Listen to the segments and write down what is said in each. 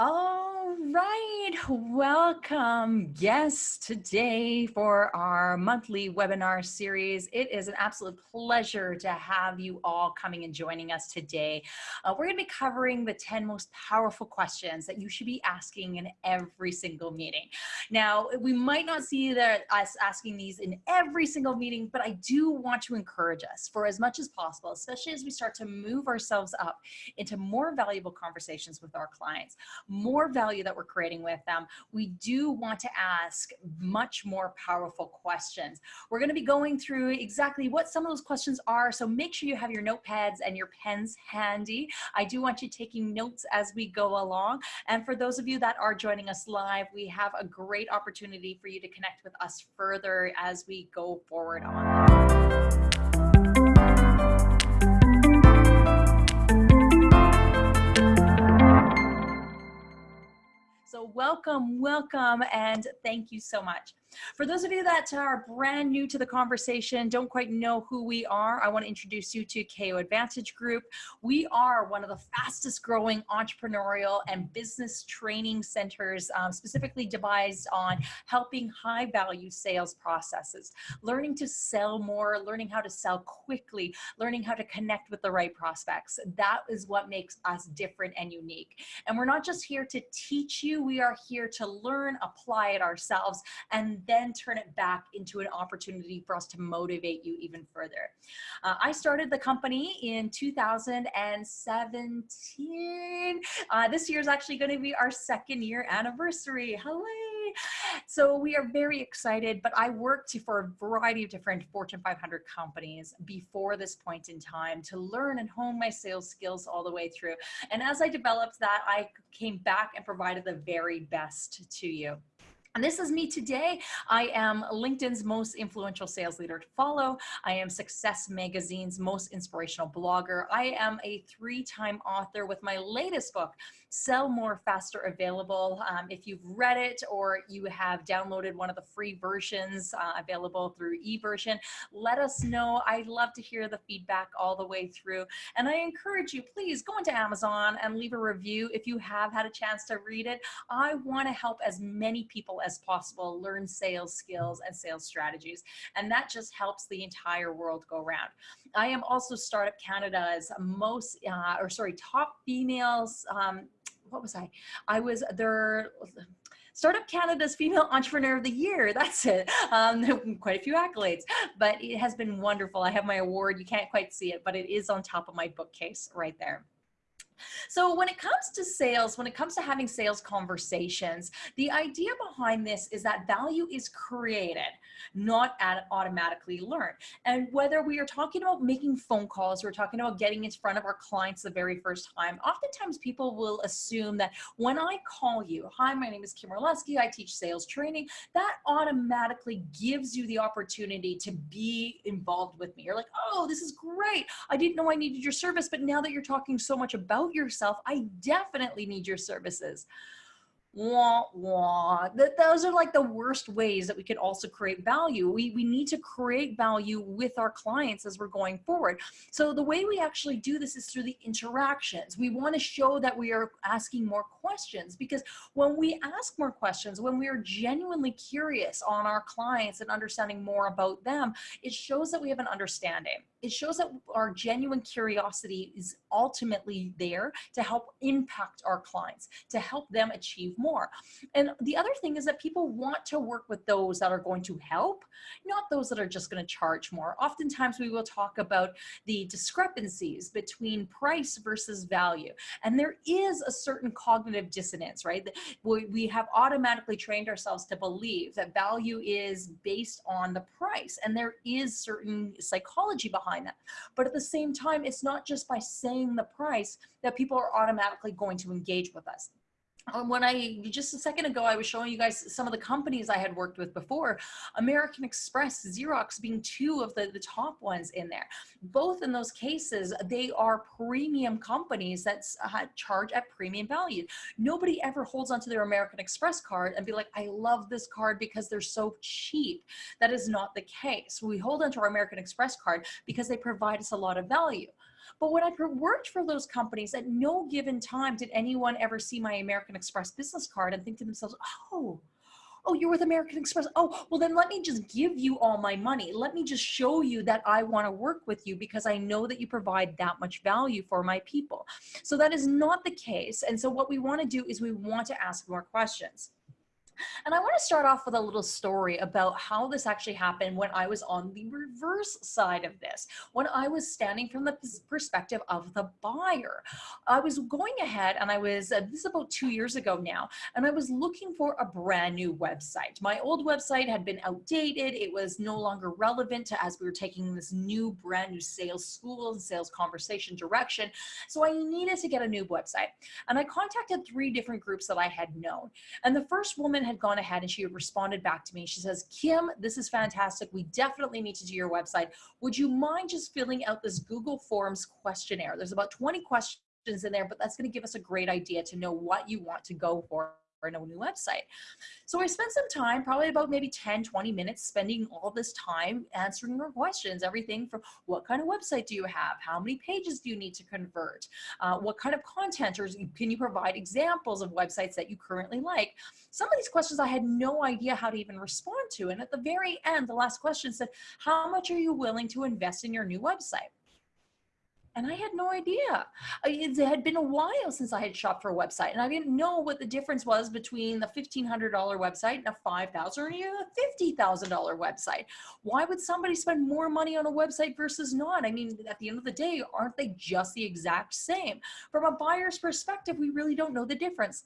Right, welcome guests today for our monthly webinar series. It is an absolute pleasure to have you all coming and joining us today. Uh, we're gonna be covering the 10 most powerful questions that you should be asking in every single meeting. Now, we might not see that us asking these in every single meeting, but I do want to encourage us for as much as possible, especially as we start to move ourselves up into more valuable conversations with our clients more value that we're creating with them, we do want to ask much more powerful questions. We're going to be going through exactly what some of those questions are. So make sure you have your notepads and your pens handy. I do want you taking notes as we go along. And for those of you that are joining us live, we have a great opportunity for you to connect with us further as we go forward on. So welcome, welcome, and thank you so much. For those of you that are brand new to the conversation, don't quite know who we are, I want to introduce you to KO Advantage Group. We are one of the fastest growing entrepreneurial and business training centers, um, specifically devised on helping high value sales processes, learning to sell more, learning how to sell quickly, learning how to connect with the right prospects. That is what makes us different and unique. And we're not just here to teach you, we are here to learn, apply it ourselves, and then turn it back into an opportunity for us to motivate you even further. Uh, I started the company in 2017. Uh, this year is actually going to be our second year anniversary. Hello. So we are very excited, but I worked for a variety of different Fortune 500 companies before this point in time to learn and hone my sales skills all the way through. And as I developed that, I came back and provided the very best to you. And this is me today. I am LinkedIn's most influential sales leader to follow. I am Success Magazine's most inspirational blogger. I am a three-time author with my latest book, Sell More Faster available. Um, if you've read it or you have downloaded one of the free versions uh, available through eVersion, let us know. I love to hear the feedback all the way through. And I encourage you, please go into Amazon and leave a review if you have had a chance to read it. I want to help as many people as possible learn sales skills and sales strategies. And that just helps the entire world go around. I am also Startup Canada's most, uh, or sorry, top females um, what was I? I was their Startup Canada's Female Entrepreneur of the Year. That's it. Um, quite a few accolades, but it has been wonderful. I have my award. You can't quite see it, but it is on top of my bookcase right there. So when it comes to sales, when it comes to having sales conversations, the idea behind this is that value is created, not automatically learned. And whether we are talking about making phone calls, we're talking about getting in front of our clients the very first time, oftentimes people will assume that when I call you, hi, my name is Kim Orlesky, I teach sales training, that automatically gives you the opportunity to be involved with me. You're like, oh, this is great. I didn't know I needed your service, but now that you're talking so much about yourself, I definitely need your services wah, wah. That those are like the worst ways that we could also create value. We, we need to create value with our clients as we're going forward. So the way we actually do this is through the interactions. We want to show that we are asking more questions because when we ask more questions, when we are genuinely curious on our clients and understanding more about them, it shows that we have an understanding. It shows that our genuine curiosity is ultimately there to help impact our clients, to help them achieve more. And the other thing is that people want to work with those that are going to help, not those that are just going to charge more. Oftentimes we will talk about the discrepancies between price versus value. And there is a certain cognitive dissonance, right? We have automatically trained ourselves to believe that value is based on the price. And there is certain psychology behind that. But at the same time, it's not just by saying the price that people are automatically going to engage with us. Um, when I just a second ago, I was showing you guys some of the companies I had worked with before, American Express, Xerox being two of the, the top ones in there. Both in those cases, they are premium companies that uh, charge at premium value. Nobody ever holds onto their American Express card and be like, I love this card because they're so cheap. That is not the case. We hold onto our American Express card because they provide us a lot of value. But when I worked for those companies, at no given time did anyone ever see my American Express business card and think to themselves, oh, oh, you're with American Express. Oh, well then let me just give you all my money. Let me just show you that I want to work with you because I know that you provide that much value for my people. So that is not the case. And so what we want to do is we want to ask more questions. And I want to start off with a little story about how this actually happened when I was on the reverse side of this, when I was standing from the perspective of the buyer. I was going ahead and I was, uh, this is about two years ago now, and I was looking for a brand new website. My old website had been outdated. It was no longer relevant to as we were taking this new brand new sales school and sales conversation direction. So I needed to get a new website. And I contacted three different groups that I had known. And the first woman had gone ahead and she had responded back to me. She says, Kim, this is fantastic. We definitely need to do your website. Would you mind just filling out this Google Forms questionnaire? There's about 20 questions in there, but that's going to give us a great idea to know what you want to go for a new website. So I spent some time, probably about maybe 10, 20 minutes spending all this time answering your questions, everything from what kind of website do you have? How many pages do you need to convert? Uh, what kind of content or can you provide examples of websites that you currently like? Some of these questions I had no idea how to even respond to. And at the very end, the last question said, how much are you willing to invest in your new website? And I had no idea. It had been a while since I had shopped for a website and I didn't know what the difference was between the $1,500 website and a $5,000 or even a $50,000 website. Why would somebody spend more money on a website versus not? I mean, at the end of the day, aren't they just the exact same? From a buyer's perspective, we really don't know the difference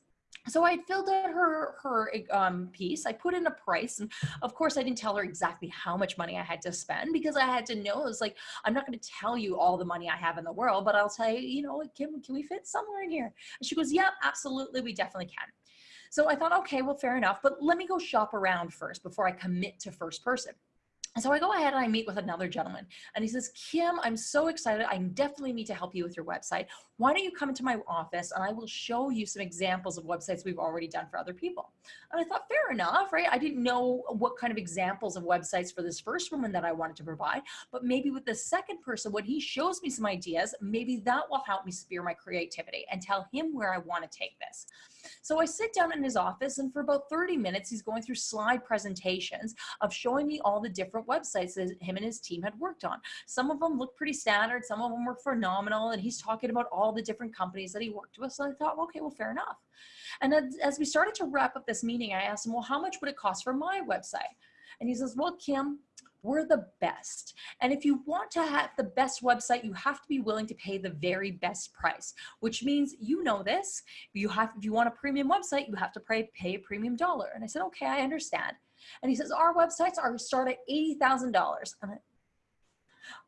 so I filled out her her um, piece. I put in a price, and of course, I didn't tell her exactly how much money I had to spend because I had to know. It was like I'm not going to tell you all the money I have in the world, but I'll tell you, you know, can can we fit somewhere in here? And she goes, "Yeah, absolutely, we definitely can." So I thought, okay, well, fair enough, but let me go shop around first before I commit to first person. And so I go ahead and I meet with another gentleman and he says, Kim, I'm so excited. I definitely need to help you with your website. Why don't you come into my office and I will show you some examples of websites we've already done for other people. And I thought, fair enough, right? I didn't know what kind of examples of websites for this first woman that I wanted to provide, but maybe with the second person, when he shows me some ideas, maybe that will help me spear my creativity and tell him where I want to take this. So I sit down in his office and for about 30 minutes, he's going through slide presentations of showing me all the different websites that him and his team had worked on. Some of them look pretty standard. Some of them were phenomenal. And he's talking about all the different companies that he worked with. So I thought, okay, well, fair enough. And as, as we started to wrap up this meeting, I asked him, well, how much would it cost for my website? And he says, well, Kim, we're the best. And if you want to have the best website, you have to be willing to pay the very best price, which means you know this. You have, if you want a premium website, you have to pay, pay a premium dollar. And I said, okay, I understand. And he says, our websites are start at $80,000. And I,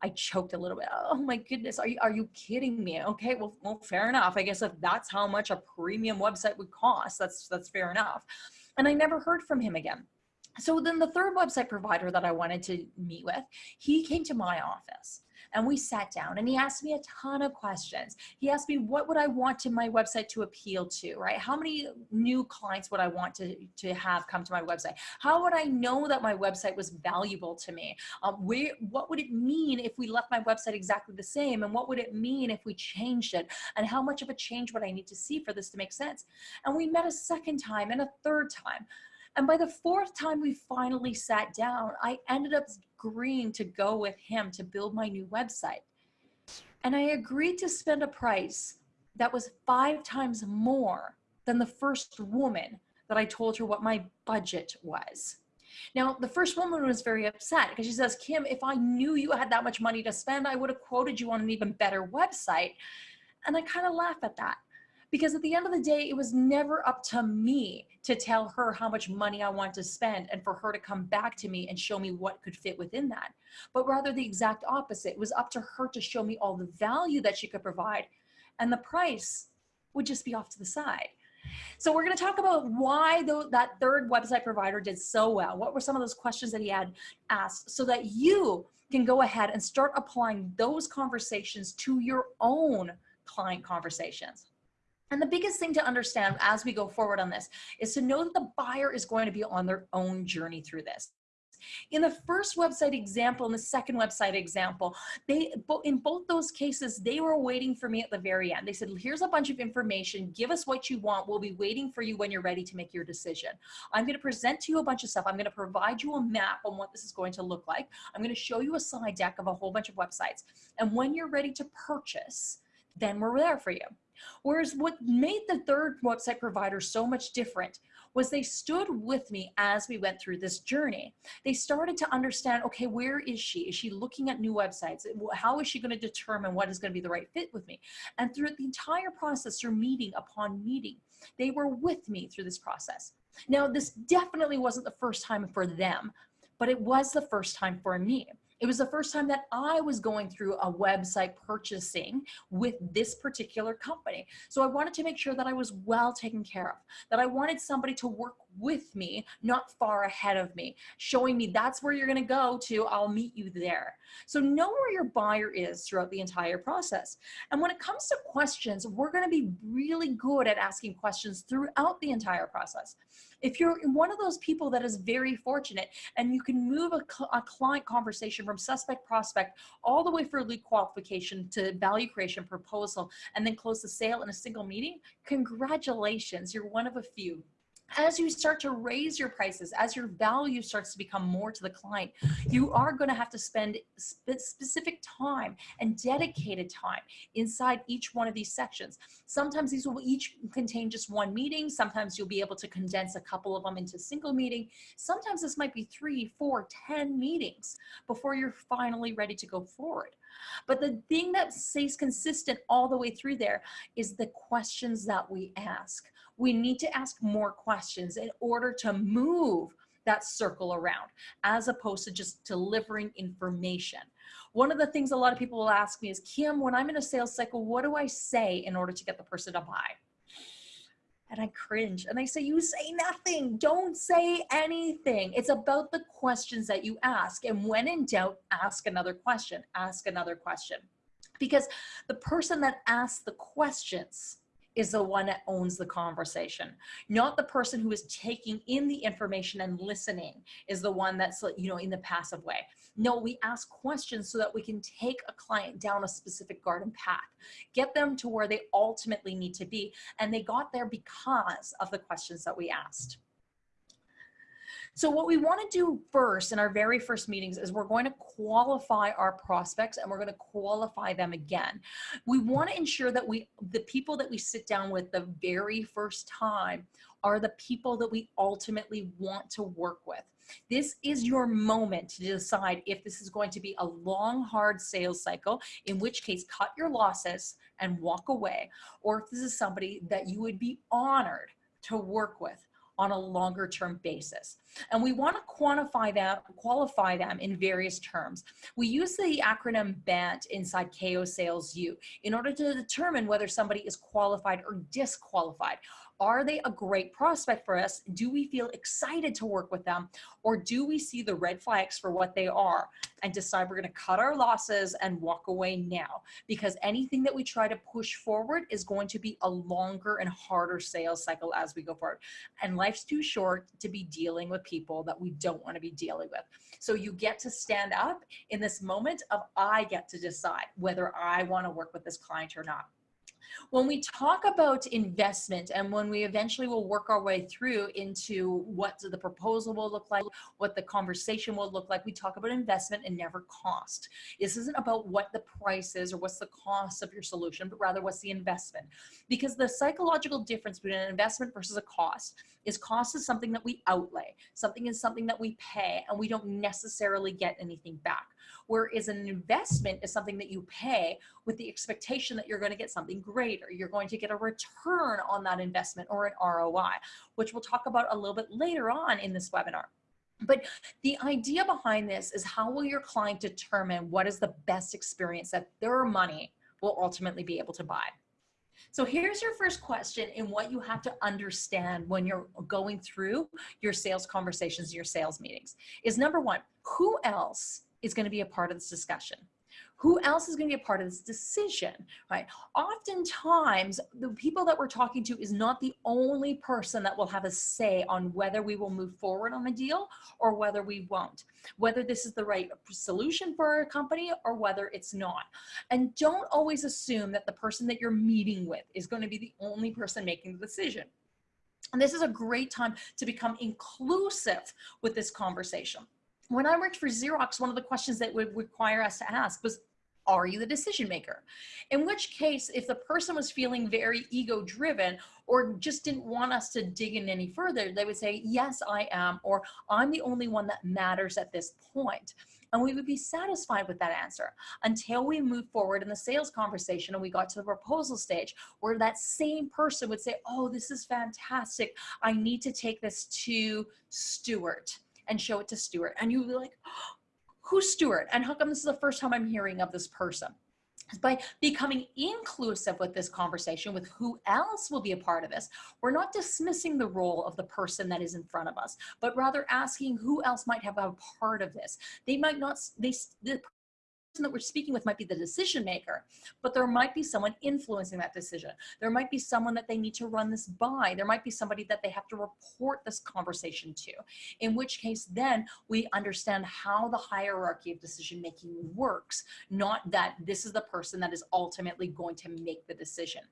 I choked a little bit. Oh my goodness, are you, are you kidding me? Okay, well, well, fair enough. I guess if that's how much a premium website would cost, that's, that's fair enough. And I never heard from him again so then the third website provider that I wanted to meet with, he came to my office and we sat down and he asked me a ton of questions. He asked me what would I want to my website to appeal to, right? How many new clients would I want to, to have come to my website? How would I know that my website was valuable to me? Um, where, what would it mean if we left my website exactly the same? And what would it mean if we changed it? And how much of a change would I need to see for this to make sense? And we met a second time and a third time. And by the fourth time we finally sat down, I ended up agreeing to go with him to build my new website. And I agreed to spend a price that was five times more than the first woman that I told her what my budget was. Now, the first woman was very upset because she says, Kim, if I knew you had that much money to spend, I would have quoted you on an even better website. And I kind of laugh at that because at the end of the day, it was never up to me to tell her how much money I want to spend and for her to come back to me and show me what could fit within that. But rather the exact opposite. It was up to her to show me all the value that she could provide and the price would just be off to the side. So we're going to talk about why the, that third website provider did so well. What were some of those questions that he had asked so that you can go ahead and start applying those conversations to your own client conversations. And the biggest thing to understand as we go forward on this is to know that the buyer is going to be on their own journey through this. In the first website example and the second website example, they in both those cases, they were waiting for me at the very end. They said, here's a bunch of information. Give us what you want. We'll be waiting for you when you're ready to make your decision. I'm going to present to you a bunch of stuff. I'm going to provide you a map on what this is going to look like. I'm going to show you a slide deck of a whole bunch of websites. And when you're ready to purchase, then we're there for you. Whereas what made the third website provider so much different was they stood with me as we went through this journey. They started to understand, okay, where is she? Is she looking at new websites? How is she going to determine what is going to be the right fit with me? And through the entire process, through meeting upon meeting, they were with me through this process. Now, this definitely wasn't the first time for them, but it was the first time for me. It was the first time that I was going through a website purchasing with this particular company. So I wanted to make sure that I was well taken care of, that I wanted somebody to work with me, not far ahead of me, showing me that's where you're going to go to, I'll meet you there. So know where your buyer is throughout the entire process. And when it comes to questions, we're going to be really good at asking questions throughout the entire process. If you're one of those people that is very fortunate and you can move a, a client conversation from suspect prospect all the way for lead qualification to value creation proposal and then close the sale in a single meeting, congratulations, you're one of a few as you start to raise your prices, as your value starts to become more to the client, you are going to have to spend spe specific time and dedicated time inside each one of these sections. Sometimes these will each contain just one meeting. Sometimes you'll be able to condense a couple of them into a single meeting. Sometimes this might be three, four, ten meetings before you're finally ready to go forward. But the thing that stays consistent all the way through there is the questions that we ask we need to ask more questions in order to move that circle around as opposed to just delivering information. One of the things a lot of people will ask me is, Kim, when I'm in a sales cycle, what do I say in order to get the person to buy? And I cringe and I say, you say nothing. Don't say anything. It's about the questions that you ask. And when in doubt, ask another question, ask another question. Because the person that asks the questions is the one that owns the conversation not the person who is taking in the information and listening is the one that's you know in the passive way no we ask questions so that we can take a client down a specific garden path get them to where they ultimately need to be and they got there because of the questions that we asked so what we want to do first in our very first meetings is we're going to qualify our prospects and we're going to qualify them again. We want to ensure that we, the people that we sit down with the very first time are the people that we ultimately want to work with. This is your moment to decide if this is going to be a long, hard sales cycle, in which case cut your losses and walk away, or if this is somebody that you would be honored to work with on a longer term basis. And we want to quantify them, qualify them in various terms. We use the acronym BANT inside KO Sales U in order to determine whether somebody is qualified or disqualified. Are they a great prospect for us? Do we feel excited to work with them? Or do we see the red flags for what they are and decide we're going to cut our losses and walk away now? Because anything that we try to push forward is going to be a longer and harder sales cycle as we go forward. And life's too short to be dealing with people that we don't want to be dealing with. So you get to stand up in this moment of I get to decide whether I want to work with this client or not. When we talk about investment and when we eventually will work our way through into what the proposal will look like, what the conversation will look like, we talk about investment and never cost. This isn't about what the price is or what's the cost of your solution, but rather what's the investment. Because the psychological difference between an investment versus a cost is cost is something that we outlay, something is something that we pay and we don't necessarily get anything back. Whereas an investment is something that you pay with the expectation that you're going to get something greater. You're going to get a return on that investment or an ROI, which we'll talk about a little bit later on in this webinar. But the idea behind this is how will your client determine what is the best experience that their money will ultimately be able to buy? So here's your first question and what you have to understand when you're going through your sales conversations, your sales meetings is number one, who else is going to be a part of this discussion. Who else is going to be a part of this decision, right? Oftentimes, the people that we're talking to is not the only person that will have a say on whether we will move forward on a deal or whether we won't, whether this is the right solution for our company or whether it's not. And don't always assume that the person that you're meeting with is going to be the only person making the decision. And this is a great time to become inclusive with this conversation when I worked for Xerox, one of the questions that would require us to ask was, are you the decision maker? In which case, if the person was feeling very ego driven or just didn't want us to dig in any further, they would say, yes, I am, or I'm the only one that matters at this point. And we would be satisfied with that answer until we move forward in the sales conversation and we got to the proposal stage where that same person would say, oh, this is fantastic. I need to take this to Stuart and show it to Stuart. And you'd be like, who's Stuart? And how come this is the first time I'm hearing of this person? by becoming inclusive with this conversation with who else will be a part of this we're not dismissing the role of the person that is in front of us but rather asking who else might have a part of this they might not they the that we're speaking with might be the decision maker, but there might be someone influencing that decision. There might be someone that they need to run this by. There might be somebody that they have to report this conversation to, in which case then we understand how the hierarchy of decision making works, not that this is the person that is ultimately going to make the decision.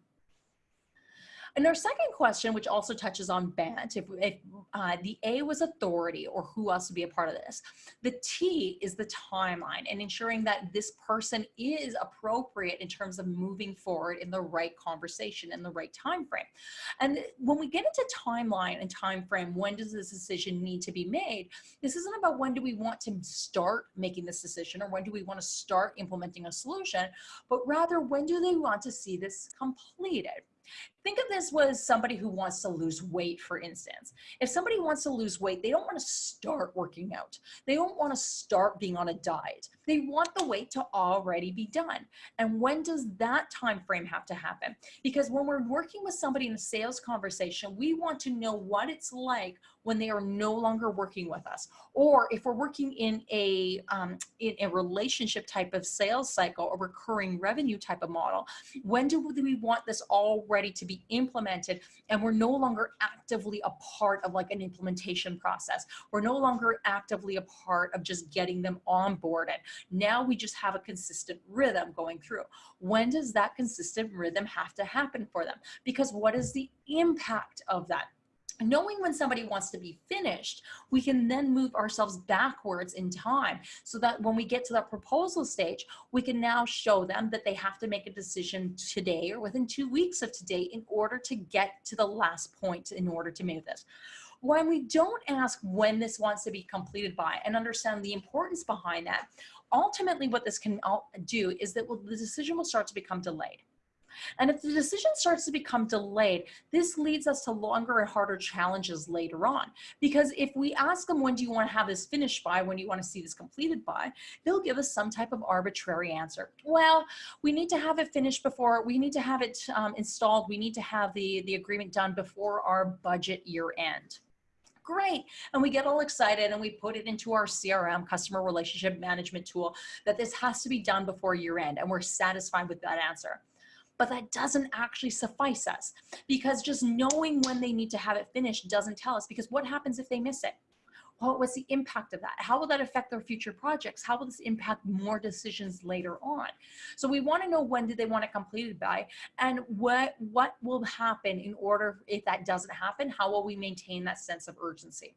And our second question, which also touches on BANT, if, if uh, the A was authority or who else would be a part of this, the T is the timeline and ensuring that this person is appropriate in terms of moving forward in the right conversation in the right time frame. And when we get into timeline and time frame, when does this decision need to be made? This isn't about when do we want to start making this decision or when do we want to start implementing a solution, but rather when do they want to see this completed? Think of this was somebody who wants to lose weight, for instance. If somebody wants to lose weight, they don't want to start working out. They don't want to start being on a diet. They want the weight to already be done. And when does that time frame have to happen? Because when we're working with somebody in a sales conversation, we want to know what it's like when they are no longer working with us. Or if we're working in a, um, in a relationship type of sales cycle, a recurring revenue type of model, when do we want this already to be be implemented and we're no longer actively a part of like an implementation process. We're no longer actively a part of just getting them onboarded. Now we just have a consistent rhythm going through. When does that consistent rhythm have to happen for them? Because what is the impact of that? Knowing when somebody wants to be finished, we can then move ourselves backwards in time so that when we get to that proposal stage, we can now show them that they have to make a decision today or within two weeks of today in order to get to the last point in order to move this. When we don't ask when this wants to be completed by and understand the importance behind that, ultimately what this can do is that the decision will start to become delayed. And if the decision starts to become delayed, this leads us to longer and harder challenges later on. Because if we ask them, when do you want to have this finished by, when do you want to see this completed by, they'll give us some type of arbitrary answer. Well, we need to have it finished before, we need to have it um, installed, we need to have the, the agreement done before our budget year end great. And we get all excited and we put it into our CRM, customer relationship management tool, that this has to be done before year end. And we're satisfied with that answer but that doesn't actually suffice us because just knowing when they need to have it finished doesn't tell us because what happens if they miss it? Well, what's the impact of that? How will that affect their future projects? How will this impact more decisions later on? So we want to know when do they want it completed by and what, what will happen in order if that doesn't happen, how will we maintain that sense of urgency?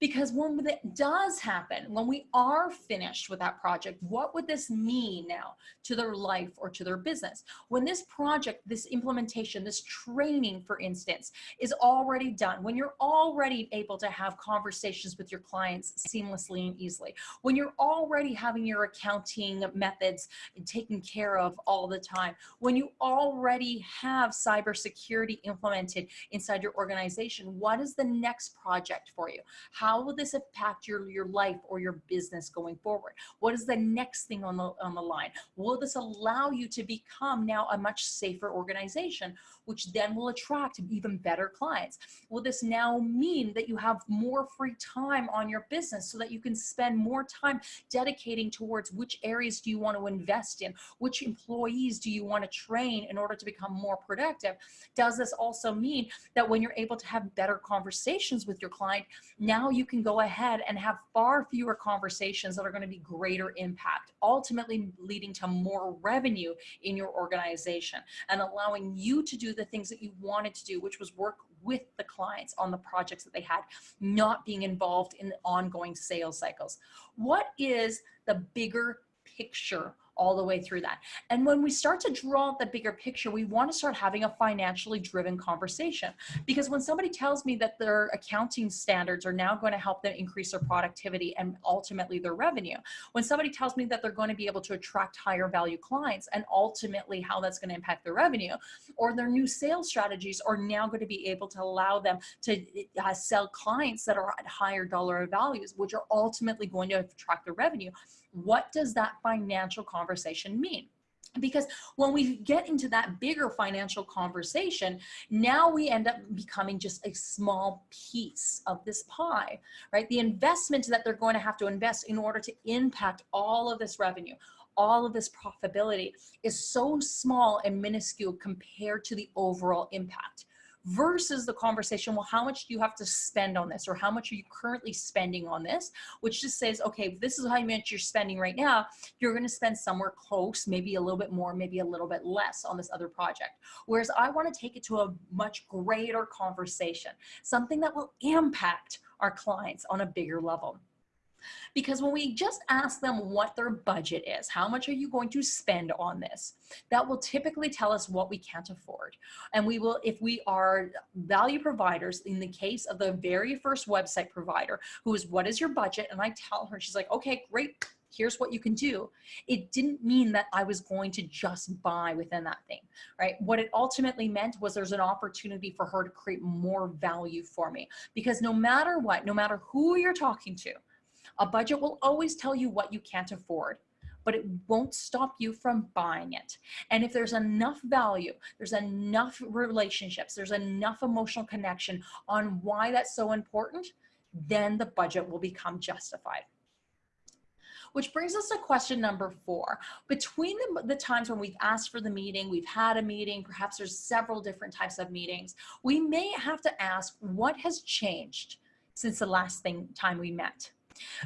Because when it does happen, when we are finished with that project, what would this mean now to their life or to their business? When this project, this implementation, this training, for instance, is already done, when you're already able to have conversations with your clients seamlessly and easily, when you're already having your accounting methods taken care of all the time, when you already have cybersecurity implemented inside your organization, what is the next project for you? How will this impact your, your life or your business going forward? What is the next thing on the, on the line? Will this allow you to become now a much safer organization, which then will attract even better clients? Will this now mean that you have more free time on your business so that you can spend more time dedicating towards which areas do you want to invest in? Which employees do you want to train in order to become more productive? Does this also mean that when you're able to have better conversations with your client, now you can go ahead and have far fewer conversations that are going to be greater impact, ultimately leading to more revenue in your organization and allowing you to do the things that you wanted to do, which was work with the clients on the projects that they had, not being involved in the ongoing sales cycles. What is the bigger picture all the way through that. And when we start to draw the bigger picture, we want to start having a financially driven conversation. Because when somebody tells me that their accounting standards are now going to help them increase their productivity and ultimately their revenue, when somebody tells me that they're going to be able to attract higher value clients and ultimately how that's going to impact their revenue, or their new sales strategies are now going to be able to allow them to uh, sell clients that are at higher dollar values, which are ultimately going to attract the revenue what does that financial conversation mean? because when we get into that bigger financial conversation now we end up becoming just a small piece of this pie right the investment that they're going to have to invest in order to impact all of this revenue all of this profitability is so small and minuscule compared to the overall impact versus the conversation, well, how much do you have to spend on this? Or how much are you currently spending on this? Which just says, okay, this is how much you're spending right now. You're going to spend somewhere close, maybe a little bit more, maybe a little bit less on this other project. Whereas I want to take it to a much greater conversation, something that will impact our clients on a bigger level. Because when we just ask them what their budget is, how much are you going to spend on this? That will typically tell us what we can't afford. And we will, if we are value providers, in the case of the very first website provider, who is, what is your budget? And I tell her, she's like, okay, great, here's what you can do. It didn't mean that I was going to just buy within that thing, right? What it ultimately meant was there's an opportunity for her to create more value for me. Because no matter what, no matter who you're talking to, a budget will always tell you what you can't afford but it won't stop you from buying it. And if there's enough value, there's enough relationships, there's enough emotional connection on why that's so important, then the budget will become justified. Which brings us to question number four. Between the, the times when we've asked for the meeting, we've had a meeting, perhaps there's several different types of meetings, we may have to ask what has changed since the last thing, time we met.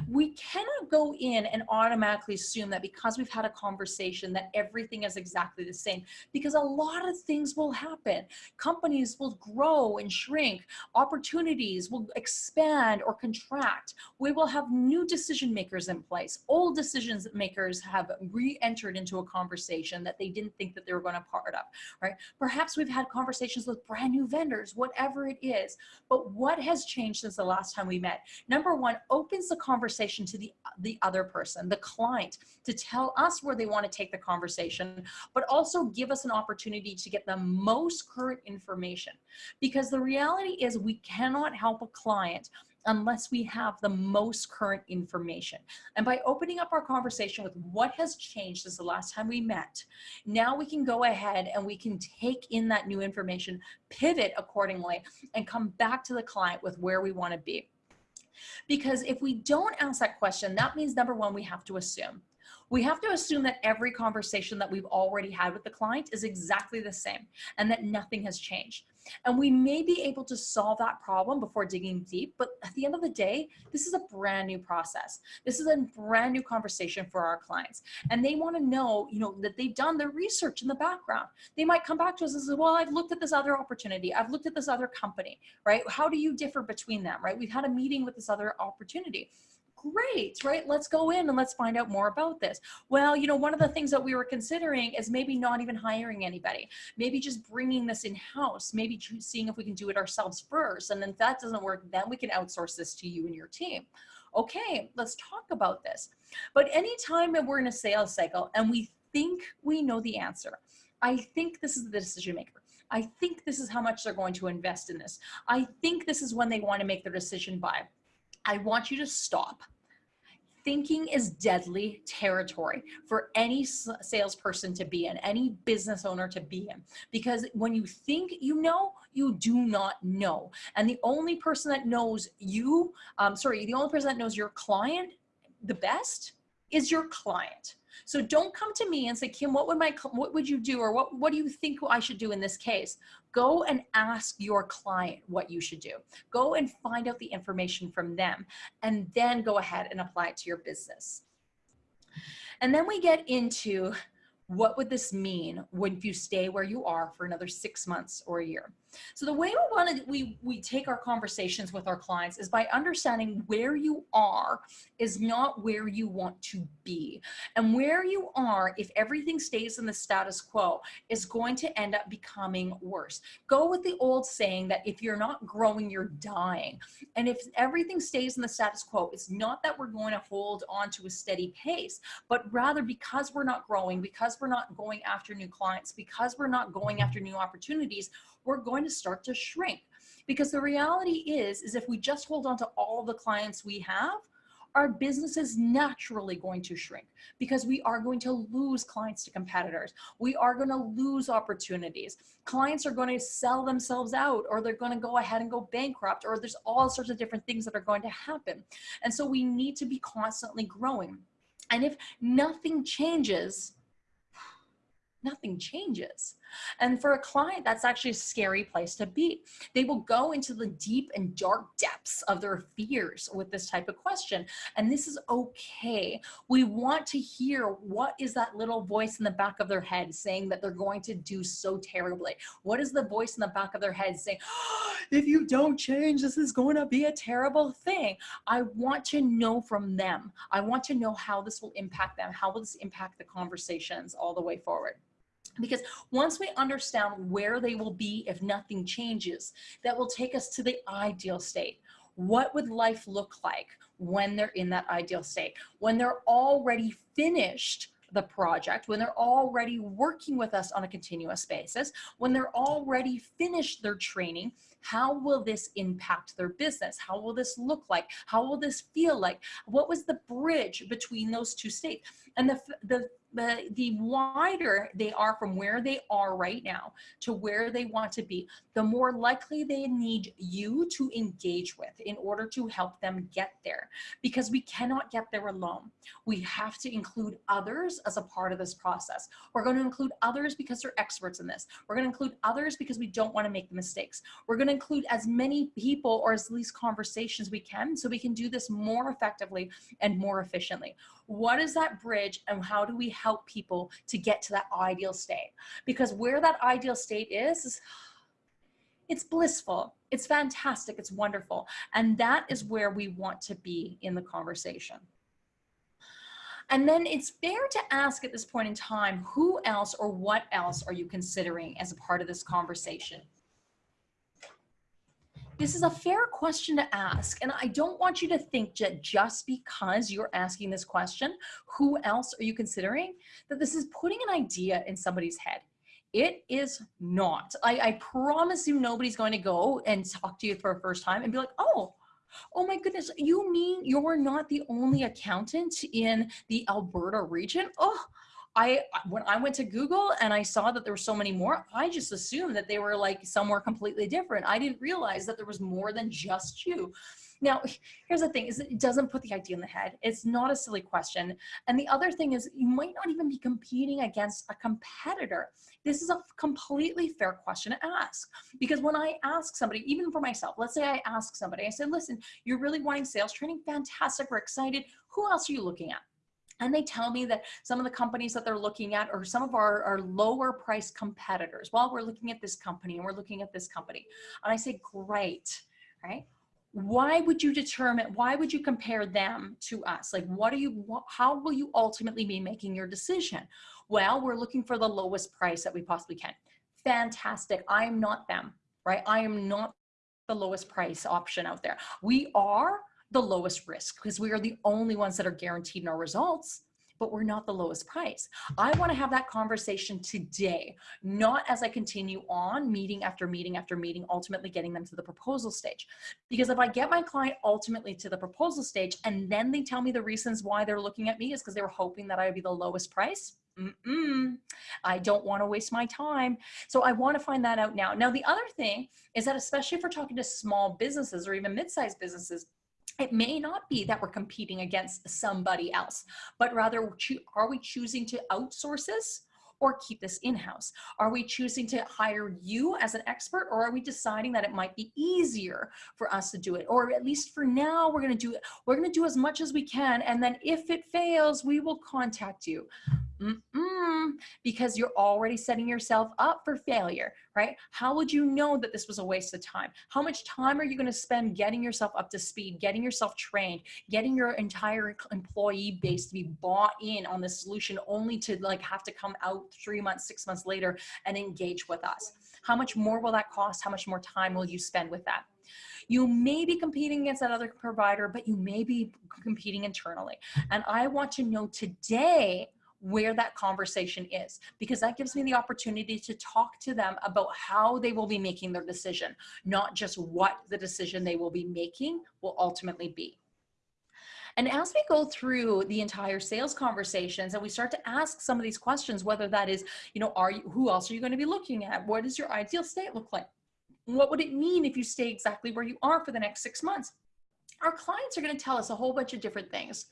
We cannot go in and automatically assume that because we've had a conversation that everything is exactly the same because a lot of things will happen. Companies will grow and shrink. Opportunities will expand or contract. We will have new decision makers in place. Old decision makers have re-entered into a conversation that they didn't think that they were going to part of, right? Perhaps we've had conversations with brand new vendors, whatever it is. But what has changed since the last time we met? Number one, opens the conversation to the, the other person, the client, to tell us where they want to take the conversation, but also give us an opportunity to get the most current information. Because the reality is we cannot help a client unless we have the most current information. And by opening up our conversation with what has changed since the last time we met, now we can go ahead and we can take in that new information, pivot accordingly, and come back to the client with where we want to be. Because if we don't ask that question, that means number one, we have to assume. We have to assume that every conversation that we've already had with the client is exactly the same and that nothing has changed. And we may be able to solve that problem before digging deep, but at the end of the day, this is a brand new process. This is a brand new conversation for our clients. And they wanna know, you know, that they've done their research in the background. They might come back to us and say, well, I've looked at this other opportunity. I've looked at this other company, right? How do you differ between them, right? We've had a meeting with this other opportunity great, right? Let's go in and let's find out more about this. Well, you know, one of the things that we were considering is maybe not even hiring anybody, maybe just bringing this in-house, maybe seeing if we can do it ourselves first. And then if that doesn't work, then we can outsource this to you and your team. Okay, let's talk about this. But anytime that we're in a sales cycle and we think we know the answer, I think this is the decision maker. I think this is how much they're going to invest in this. I think this is when they want to make their decision by I want you to stop. Thinking is deadly territory for any salesperson to be in, any business owner to be in. Because when you think you know, you do not know. And the only person that knows you, um, sorry, the only person that knows your client the best is your client. So don't come to me and say, Kim, what would my, what would you do? Or what, what do you think I should do in this case? Go and ask your client what you should do. Go and find out the information from them and then go ahead and apply it to your business. And then we get into what would this mean when you stay where you are for another six months or a year? So the way we want to, we, we take our conversations with our clients is by understanding where you are is not where you want to be. And where you are, if everything stays in the status quo, is going to end up becoming worse. Go with the old saying that if you're not growing, you're dying. And if everything stays in the status quo, it's not that we're going to hold on to a steady pace, but rather because we're not growing, because we're not going after new clients, because we're not going after new opportunities, we're going to start to shrink. Because the reality is, is if we just hold on to all the clients we have, our business is naturally going to shrink because we are going to lose clients to competitors. We are going to lose opportunities. Clients are going to sell themselves out or they're going to go ahead and go bankrupt or there's all sorts of different things that are going to happen. And so we need to be constantly growing. And if nothing changes, nothing changes. And for a client, that's actually a scary place to be. They will go into the deep and dark depths of their fears with this type of question. And this is okay. We want to hear what is that little voice in the back of their head saying that they're going to do so terribly. What is the voice in the back of their head saying, oh, if you don't change, this is going to be a terrible thing. I want to know from them. I want to know how this will impact them. How will this impact the conversations all the way forward? Because once we understand where they will be if nothing changes, that will take us to the ideal state. What would life look like when they're in that ideal state? When they're already finished the project, when they're already working with us on a continuous basis, when they're already finished their training, how will this impact their business? How will this look like? How will this feel like? What was the bridge between those two states? And the, the the, the wider they are from where they are right now to where they want to be, the more likely they need you to engage with in order to help them get there. Because we cannot get there alone. We have to include others as a part of this process. We're going to include others because they're experts in this. We're going to include others because we don't want to make the mistakes. We're going to include as many people or as least conversations we can so we can do this more effectively and more efficiently. What is that bridge and how do we help people to get to that ideal state? Because where that ideal state is, is it's blissful, it's fantastic, it's wonderful. And that is where we want to be in the conversation. And then it's fair to ask at this point in time, who else or what else are you considering as a part of this conversation? This is a fair question to ask. And I don't want you to think that just because you're asking this question, who else are you considering, that this is putting an idea in somebody's head. It is not. I, I promise you nobody's going to go and talk to you for a first time and be like, oh, oh my goodness, you mean you're not the only accountant in the Alberta region? Oh, I when I went to Google and I saw that there were so many more, I just assumed that they were like somewhere completely different. I didn't realize that there was more than just you. Now, here's the thing is it doesn't put the idea in the head. It's not a silly question. And the other thing is you might not even be competing against a competitor. This is a completely fair question to ask because when I ask somebody, even for myself, let's say I ask somebody, I said, listen, you're really wanting sales training. Fantastic. We're excited. Who else are you looking at? And they tell me that some of the companies that they're looking at are some of our, our lower price competitors. Well, we're looking at this company and we're looking at this company. And I say, great, right? Why would you determine, why would you compare them to us? Like, what are you, how will you ultimately be making your decision? Well, we're looking for the lowest price that we possibly can. Fantastic. I am not them, right? I am not the lowest price option out there. We are the lowest risk because we are the only ones that are guaranteed in our results. but we're not the lowest price. I want to have that conversation today, not as I continue on meeting after meeting after meeting, ultimately getting them to the proposal stage. Because if I get my client ultimately to the proposal stage and then they tell me the reasons why they're looking at me is because they were hoping that I would be the lowest price, Mm -mm. I don't want to waste my time. So I want to find that out now. Now, the other thing is that especially if we're talking to small businesses or even mid-sized businesses, it may not be that we're competing against somebody else, but rather are we choosing to outsource this or keep this in-house? Are we choosing to hire you as an expert or are we deciding that it might be easier for us to do it? Or at least for now, we're gonna do it. We're gonna do as much as we can. And then if it fails, we will contact you. Mm -mm, because you're already setting yourself up for failure, right? How would you know that this was a waste of time? How much time are you going to spend getting yourself up to speed, getting yourself trained, getting your entire employee base to be bought in on the solution only to like have to come out three months, six months later and engage with us? How much more will that cost? How much more time will you spend with that? You may be competing against that other provider, but you may be competing internally. And I want to know today where that conversation is because that gives me the opportunity to talk to them about how they will be making their decision, not just what the decision they will be making will ultimately be. And as we go through the entire sales conversations and we start to ask some of these questions, whether that is, you know, are you, who else are you going to be looking at? What does your ideal state look like? What would it mean if you stay exactly where you are for the next six months? Our clients are going to tell us a whole bunch of different things.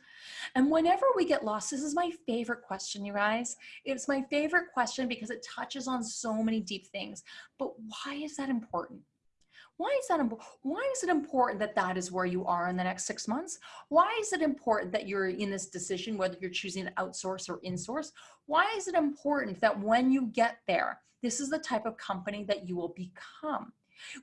And whenever we get lost, this is my favorite question, you guys. It's my favorite question because it touches on so many deep things. But why is that important? Why is that? Why is it important that that is where you are in the next six months? Why is it important that you're in this decision, whether you're choosing to outsource or insource? Why is it important that when you get there, this is the type of company that you will become?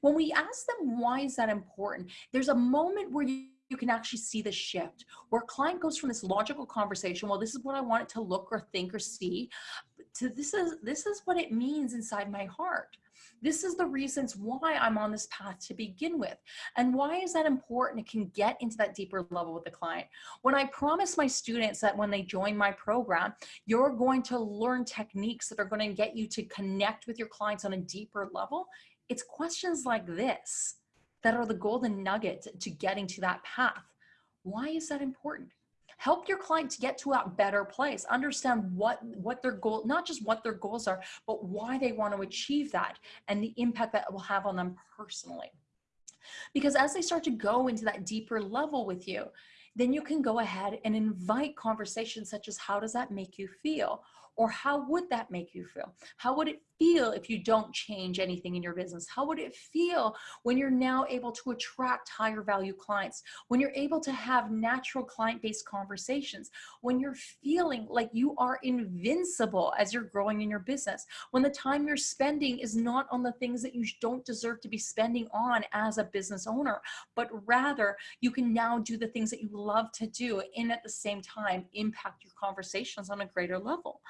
When we ask them, why is that important? There's a moment where you, you can actually see the shift where a client goes from this logical conversation, well, this is what I want it to look or think or see, to this is, this is what it means inside my heart. This is the reasons why I'm on this path to begin with. And why is that important? It can get into that deeper level with the client. When I promise my students that when they join my program, you're going to learn techniques that are going to get you to connect with your clients on a deeper level, it's questions like this that are the golden nugget to getting to that path. Why is that important? Help your client to get to a better place. Understand what, what their goal, not just what their goals are, but why they want to achieve that and the impact that will have on them personally. Because as they start to go into that deeper level with you, then you can go ahead and invite conversations such as how does that make you feel? Or how would that make you feel? How would it feel if you don't change anything in your business? How would it feel when you're now able to attract higher value clients? When you're able to have natural client-based conversations? When you're feeling like you are invincible as you're growing in your business? When the time you're spending is not on the things that you don't deserve to be spending on as a business owner, but rather you can now do the things that you love to do and at the same time impact your conversations on a greater level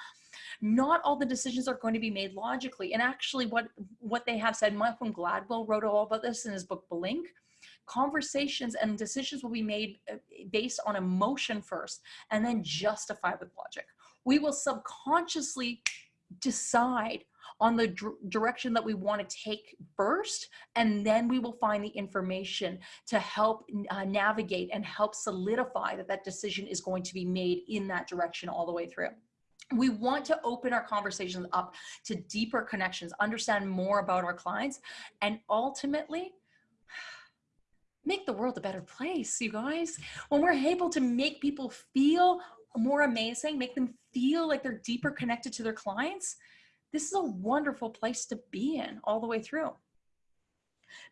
not all the decisions are going to be made logically. And actually what, what they have said, Malcolm Gladwell wrote all about this in his book, Blink, conversations and decisions will be made uh, based on emotion first and then justified with logic. We will subconsciously decide on the direction that we want to take first, and then we will find the information to help uh, navigate and help solidify that that decision is going to be made in that direction all the way through we want to open our conversations up to deeper connections, understand more about our clients, and ultimately make the world a better place, you guys. When we're able to make people feel more amazing, make them feel like they're deeper connected to their clients, this is a wonderful place to be in all the way through.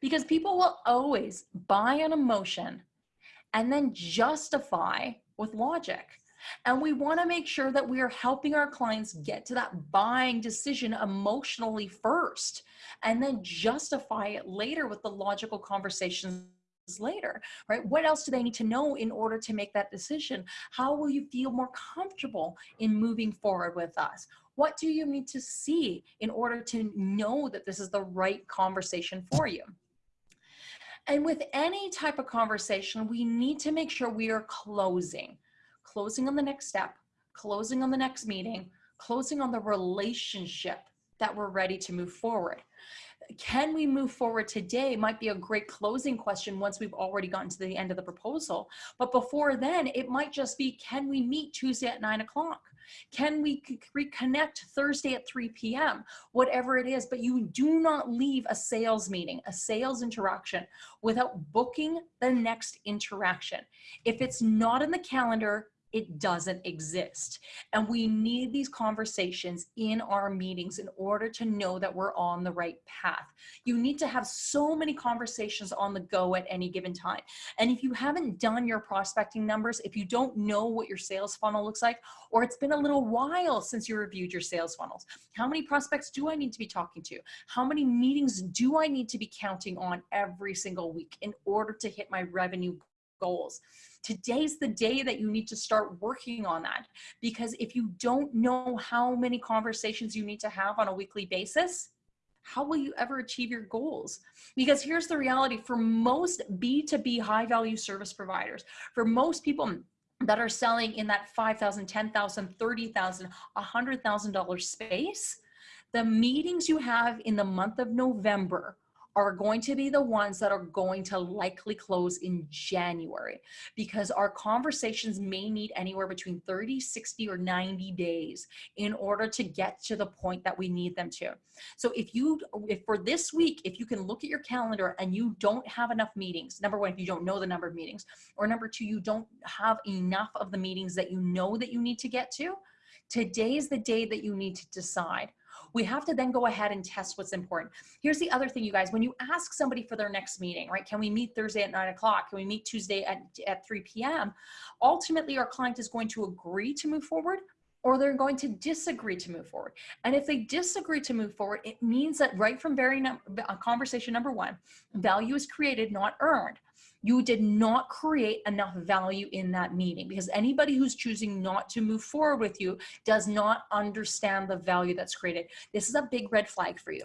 Because people will always buy an emotion and then justify with logic. And we wanna make sure that we are helping our clients get to that buying decision emotionally first, and then justify it later with the logical conversations later, right? What else do they need to know in order to make that decision? How will you feel more comfortable in moving forward with us? What do you need to see in order to know that this is the right conversation for you? And with any type of conversation, we need to make sure we are closing closing on the next step, closing on the next meeting, closing on the relationship that we're ready to move forward. Can we move forward today might be a great closing question once we've already gotten to the end of the proposal. But before then, it might just be, can we meet Tuesday at nine o'clock? Can we reconnect Thursday at 3 p.m.? Whatever it is, but you do not leave a sales meeting, a sales interaction without booking the next interaction. If it's not in the calendar, it doesn't exist. And we need these conversations in our meetings in order to know that we're on the right path. You need to have so many conversations on the go at any given time. And if you haven't done your prospecting numbers, if you don't know what your sales funnel looks like, or it's been a little while since you reviewed your sales funnels, how many prospects do I need to be talking to? How many meetings do I need to be counting on every single week in order to hit my revenue goals. Today's the day that you need to start working on that because if you don't know how many conversations you need to have on a weekly basis, how will you ever achieve your goals? Because here's the reality for most B2B high value service providers, for most people that are selling in that 5,000, 10,000, 30,000, $100,000 space, the meetings you have in the month of November are going to be the ones that are going to likely close in January because our conversations may need anywhere between 30, 60, or 90 days in order to get to the point that we need them to. So if you, if for this week, if you can look at your calendar and you don't have enough meetings, number one, if you don't know the number of meetings, or number two, you don't have enough of the meetings that you know that you need to get to, today is the day that you need to decide we have to then go ahead and test what's important. Here's the other thing, you guys, when you ask somebody for their next meeting, right? Can we meet Thursday at nine o'clock? Can we meet Tuesday at, at 3 p.m.? Ultimately, our client is going to agree to move forward or they're going to disagree to move forward. And if they disagree to move forward, it means that right from very num uh, conversation number one, value is created, not earned you did not create enough value in that meeting because anybody who's choosing not to move forward with you does not understand the value that's created. This is a big red flag for you.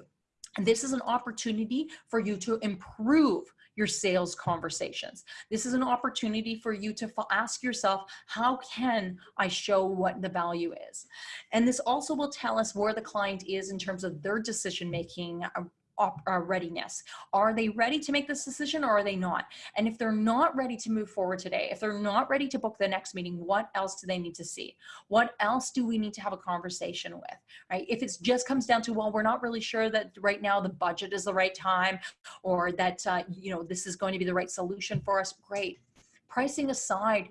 And this is an opportunity for you to improve your sales conversations. This is an opportunity for you to ask yourself, how can I show what the value is? And this also will tell us where the client is in terms of their decision making um, uh, readiness. Are they ready to make this decision or are they not? And if they're not ready to move forward today, if they're not ready to book the next meeting, what else do they need to see? What else do we need to have a conversation with, right? If it just comes down to, well, we're not really sure that right now the budget is the right time or that, uh, you know, this is going to be the right solution for us, great. Pricing aside,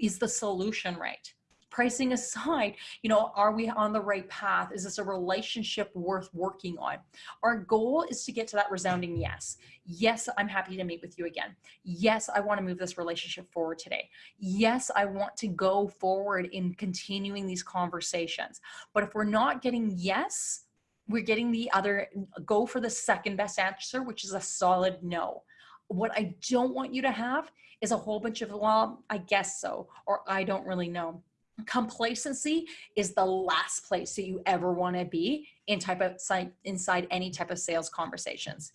is the solution right? Pricing aside, you know, are we on the right path? Is this a relationship worth working on? Our goal is to get to that resounding yes. Yes, I'm happy to meet with you again. Yes, I want to move this relationship forward today. Yes, I want to go forward in continuing these conversations. But if we're not getting yes, we're getting the other, go for the second best answer, which is a solid no. What I don't want you to have is a whole bunch of, well, I guess so, or I don't really know complacency is the last place that you ever want to be in type of inside any type of sales conversations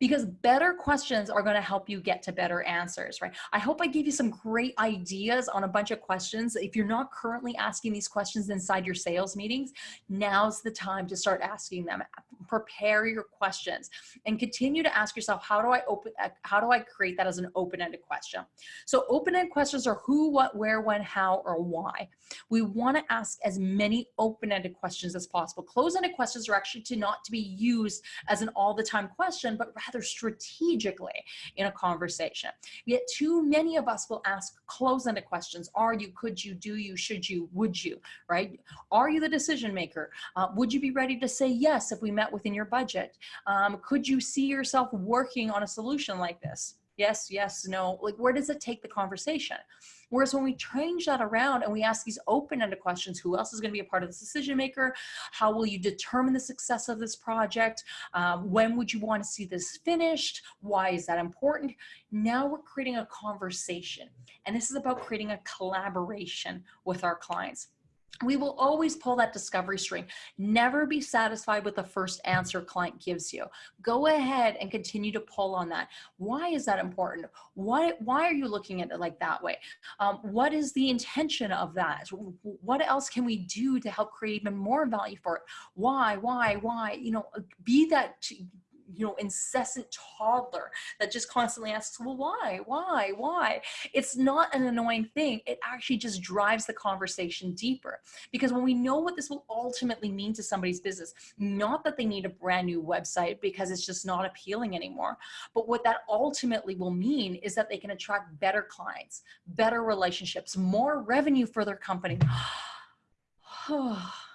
because better questions are going to help you get to better answers, right? I hope I gave you some great ideas on a bunch of questions. If you're not currently asking these questions inside your sales meetings, now's the time to start asking them. Prepare your questions and continue to ask yourself, how do I open, uh, how do I create that as an open-ended question? So open-ended questions are who, what, where, when, how, or why. We want to ask as many open-ended questions as possible. Close-ended questions are actually to not to be used as an all the time question, but rather strategically in a conversation. Yet too many of us will ask close-ended questions. Are you, could you, do you, should you, would you, right? Are you the decision maker? Uh, would you be ready to say yes if we met within your budget? Um, could you see yourself working on a solution like this? Yes, yes, no, like where does it take the conversation? Whereas when we change that around and we ask these open-ended questions, who else is going to be a part of the decision maker? How will you determine the success of this project? Um, when would you want to see this finished? Why is that important? Now we're creating a conversation. And this is about creating a collaboration with our clients. We will always pull that discovery string. Never be satisfied with the first answer client gives you. Go ahead and continue to pull on that. Why is that important? Why, why are you looking at it like that way? Um, what is the intention of that? What else can we do to help create even more value for it? Why, why, why? You know, be that you know, incessant toddler that just constantly asks, well, why, why, why? It's not an annoying thing. It actually just drives the conversation deeper because when we know what this will ultimately mean to somebody's business, not that they need a brand new website because it's just not appealing anymore, but what that ultimately will mean is that they can attract better clients, better relationships, more revenue for their company.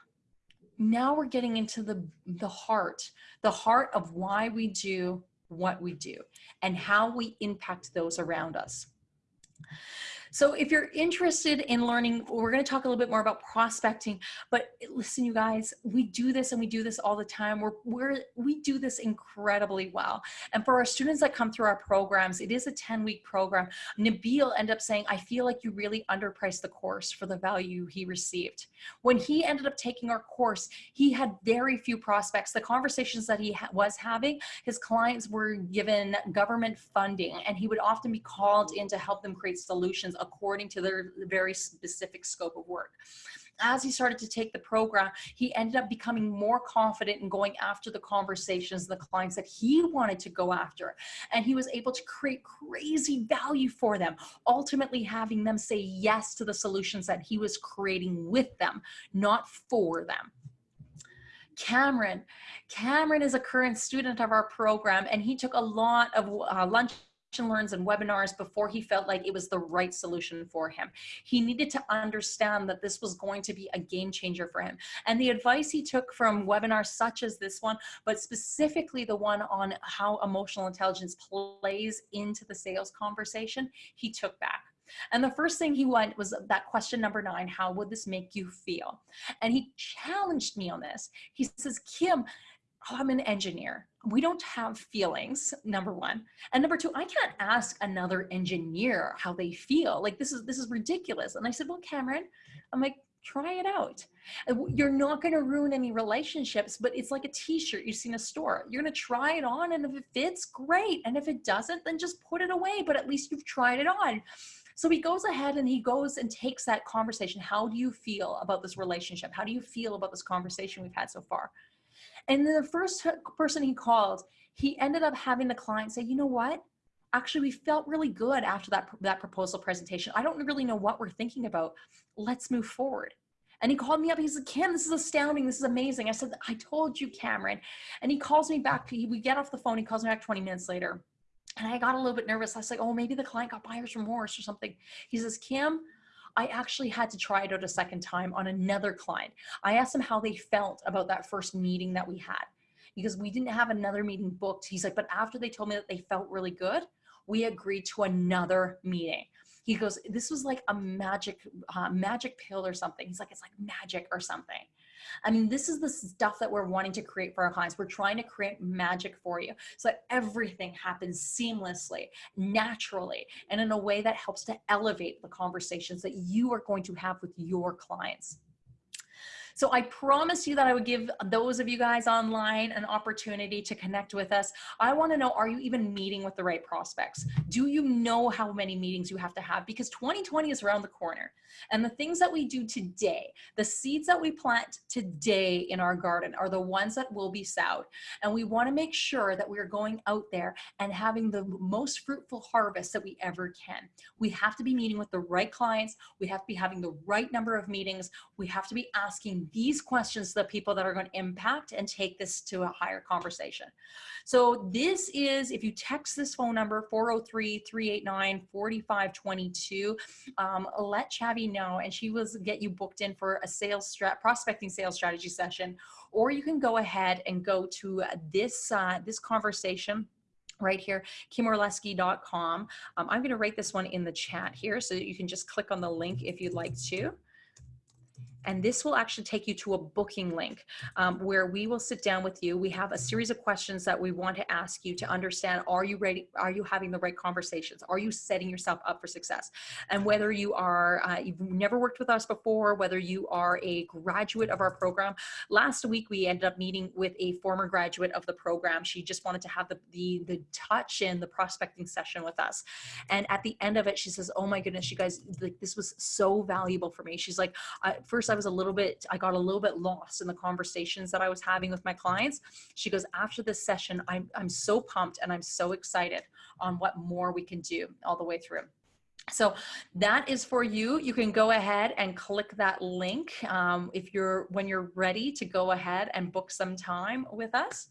now we're getting into the, the heart, the heart of why we do what we do and how we impact those around us. So if you're interested in learning, we're going to talk a little bit more about prospecting, but listen, you guys, we do this and we do this all the time. We're, we're, we do this incredibly well. And for our students that come through our programs, it is a 10 week program. Nabil ended up saying, I feel like you really underpriced the course for the value he received. When he ended up taking our course, he had very few prospects. The conversations that he ha was having, his clients were given government funding and he would often be called in to help them create solutions according to their very specific scope of work as he started to take the program, he ended up becoming more confident in going after the conversations, and the clients that he wanted to go after. And he was able to create crazy value for them, ultimately having them say yes to the solutions that he was creating with them, not for them. Cameron. Cameron is a current student of our program and he took a lot of uh, lunch learns and webinars before he felt like it was the right solution for him. He needed to understand that this was going to be a game changer for him. And the advice he took from webinars such as this one, but specifically the one on how emotional intelligence plays into the sales conversation, he took back. And the first thing he went was that question number nine, how would this make you feel? And he challenged me on this. He says, Kim, I'm an engineer. We don't have feelings, number one. And number two, I can't ask another engineer how they feel. Like this is, this is ridiculous. And I said, well, Cameron, I'm like, try it out. Uh, you're not going to ruin any relationships, but it's like a t-shirt you see in a store. You're going to try it on and if it fits, great. And if it doesn't, then just put it away, but at least you've tried it on. So he goes ahead and he goes and takes that conversation. How do you feel about this relationship? How do you feel about this conversation we've had so far? And then the first person he called, he ended up having the client say, you know what? Actually, we felt really good after that, that proposal presentation. I don't really know what we're thinking about. Let's move forward. And he called me up. He said, Kim, this is astounding. This is amazing. I said, I told you, Cameron. And he calls me back. We get off the phone. He calls me back 20 minutes later. And I got a little bit nervous. I was like, oh, maybe the client got buyer's remorse or something. He says, Kim, I actually had to try it out a second time on another client. I asked them how they felt about that first meeting that we had because we didn't have another meeting booked. He's like, but after they told me that they felt really good, we agreed to another meeting. He goes, this was like a magic, uh, magic pill or something. He's like, it's like magic or something. I mean, this is the stuff that we're wanting to create for our clients. We're trying to create magic for you so that everything happens seamlessly, naturally, and in a way that helps to elevate the conversations that you are going to have with your clients. So I promised you that I would give those of you guys online an opportunity to connect with us. I wanna know, are you even meeting with the right prospects? Do you know how many meetings you have to have? Because 2020 is around the corner. And the things that we do today, the seeds that we plant today in our garden are the ones that will be sowed. And we wanna make sure that we're going out there and having the most fruitful harvest that we ever can. We have to be meeting with the right clients. We have to be having the right number of meetings. We have to be asking these questions to the people that are going to impact and take this to a higher conversation. So this is, if you text this phone number, 403-389-4522, um, let Chavi know and she will get you booked in for a sales strat prospecting sales strategy session, or you can go ahead and go to this, uh, this conversation right here, kimorlesky.com. Um, I'm going to write this one in the chat here so you can just click on the link if you'd like to. And this will actually take you to a booking link um, where we will sit down with you. We have a series of questions that we want to ask you to understand, are you ready? Are you having the right conversations? Are you setting yourself up for success? And whether you are, uh, you've never worked with us before, whether you are a graduate of our program. Last week, we ended up meeting with a former graduate of the program. She just wanted to have the, the, the touch in the prospecting session with us. And at the end of it, she says, oh my goodness, you guys, like this was so valuable for me. She's like, first I was a little bit, I got a little bit lost in the conversations that I was having with my clients. She goes, after this session, I'm, I'm so pumped and I'm so excited on what more we can do all the way through. So that is for you. You can go ahead and click that link um, if you're when you're ready to go ahead and book some time with us.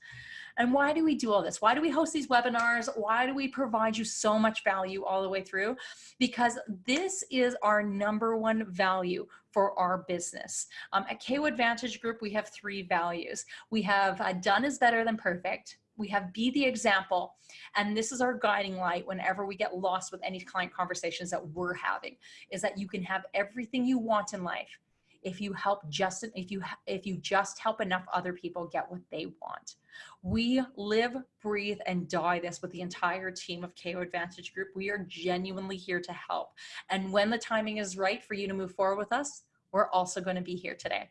And why do we do all this? Why do we host these webinars? Why do we provide you so much value all the way through? Because this is our number one value for our business. Um, at KO Advantage Group, we have three values. We have uh, done is better than perfect we have be the example and this is our guiding light whenever we get lost with any client conversations that we're having is that you can have everything you want in life if you help just if you if you just help enough other people get what they want. We live breathe and die this with the entire team of KO Advantage Group. We are genuinely here to help. And when the timing is right for you to move forward with us we're also going to be here today.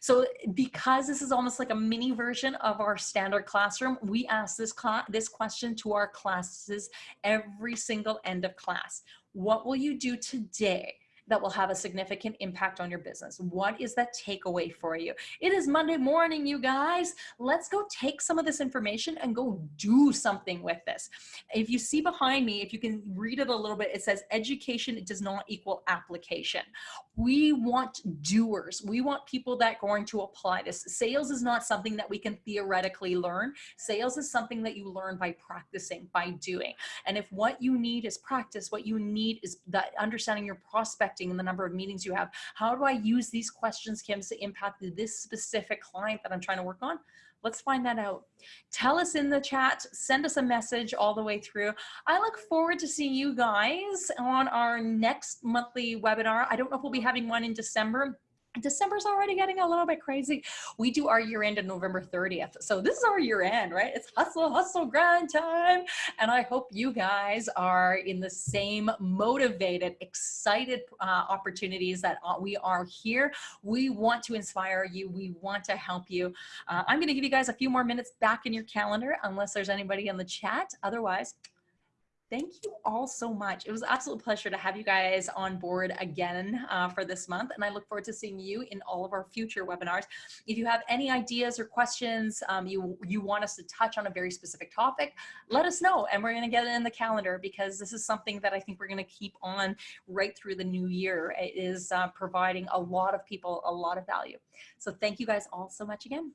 So because this is almost like a mini version of our standard classroom, we ask this, this question to our classes every single end of class. What will you do today that will have a significant impact on your business? What is that takeaway for you? It is Monday morning, you guys. Let's go take some of this information and go do something with this. If you see behind me, if you can read it a little bit, it says education does not equal application. We want doers. We want people that are going to apply this. Sales is not something that we can theoretically learn. Sales is something that you learn by practicing, by doing. And if what you need is practice, what you need is that understanding your prospect in the number of meetings you have. How do I use these questions, Kim, to impact this specific client that I'm trying to work on? Let's find that out. Tell us in the chat, send us a message all the way through. I look forward to seeing you guys on our next monthly webinar. I don't know if we'll be having one in December. December's already getting a little bit crazy. We do our year end on November 30th. So this is our year end, right? It's hustle, hustle, grind time. And I hope you guys are in the same motivated, excited uh, opportunities that uh, we are here. We want to inspire you. We want to help you. Uh, I'm going to give you guys a few more minutes back in your calendar, unless there's anybody in the chat. Otherwise, thank you all so much. It was absolute pleasure to have you guys on board again uh, for this month. And I look forward to seeing you in all of our future webinars. If you have any ideas or questions, um, you, you want us to touch on a very specific topic, let us know. And we're gonna get it in the calendar because this is something that I think we're gonna keep on right through the new year. It is uh, providing a lot of people a lot of value. So thank you guys all so much again.